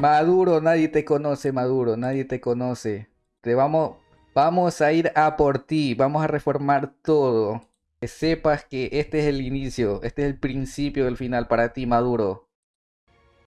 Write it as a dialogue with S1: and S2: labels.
S1: Maduro, nadie te conoce, Maduro, nadie te conoce. Te vamos, vamos a ir a por ti, vamos a reformar todo. Que sepas que este es el inicio, este es el principio del final para ti, Maduro.